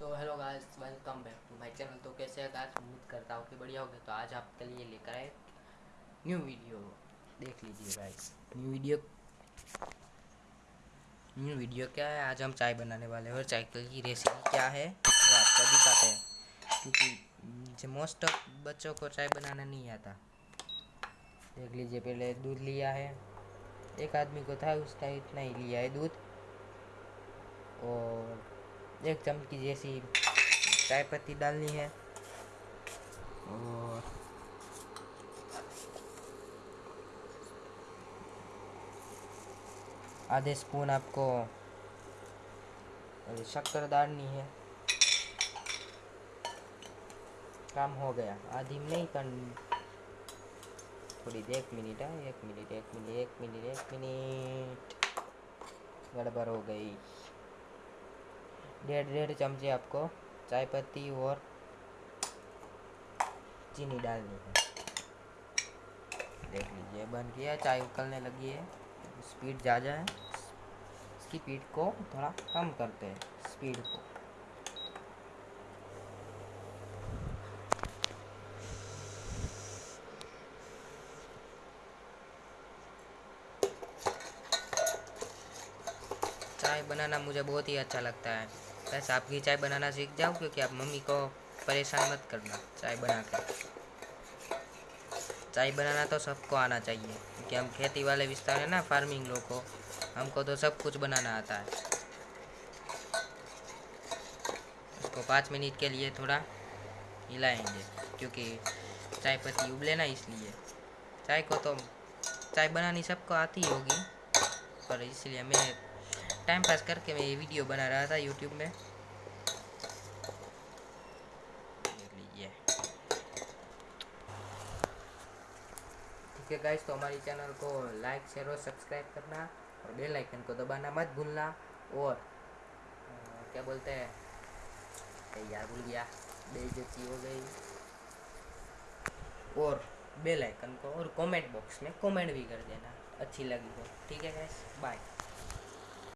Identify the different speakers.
Speaker 1: So hello guys welcome back to my channel तो कैसे है गाइस उम्मीद करता हूँ कि बढ़िया होगा। तो आज आपके लिए लेकर आए न्यू वीडियो देख लीजिए guys new video new video क्या है? आज हम चाय बनाने वाले हैं और चाय की रेसिपी क्या है, वो आपको दिखाते हैं। क्योंकि मोस्ट ऑफ़ बच्चों को चाय बनाना नहीं आता। देख लीजिए, पहले दूध लिया है। एक आदमी को था, उसका इतना ही लिया है दूध। और एक चमकी जैसी चाय पत्ती डालनी है। और आधे स्पून आपको शक्कर डालनी है। काम हो गया। आधी नहीं कर थोड़ी एक मिनट है एक मिनट एक मिनट एक मिनट एक मिनट। गड़बड़ हो गई। डेढ़ डेढ़ चमचे आपको चाय पत्ती और चीनी डालनी है। देख लीजिए, बन गया चाय उकलने लगी है। स्पीड ज़्यादा है। इसकी स्पीड को थोड़ा कम करते हैं, स्पीड को। चाय बनाना मुझे बहुत ही अच्छा लगता है। बस आपकी चाय बनाना सीख जाओ क्योंकि आप मम्मी को परेशान मत करना, चाय बना कर चाय बनाना तो सबको आना चाहिए, क्योंकि हम खेती वाले विस्तार है ना, फ़ार्मिंग लोग को, हमको तो सब कुछ बनाना आता है। इसको पाँच मिनट के लिए थोड़ा हिलाएँगे, क्योंकि चाय पत्ती उबले ना इसलिए। चाय को तो चाय बनानी सबको आती होगी, पर इसलिए मैं टाइम पास करके मैं ये वीडियो बना रहा था यूट्यूब में। ठीक है गाइस तो हमारी चैनल को लाइक शेयर और सब्सक्राइब करना और बेल आइकन को दबाना मत भूलना और आ, क्या बोलते हैं? यार भूल गया। बेइज्जती हो गई। और बेल आइकन को और कमेंट बॉक्स में कमेंट भी कर देना। अच्छी लगी हो। ठीक है गाइस बाय